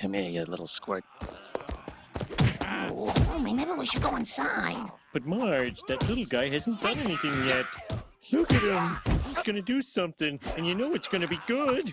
Come here, you little squirt. Oh, maybe we should go inside. But Marge, that little guy hasn't done anything yet. Look at him. He's gonna do something, and you know it's gonna be good.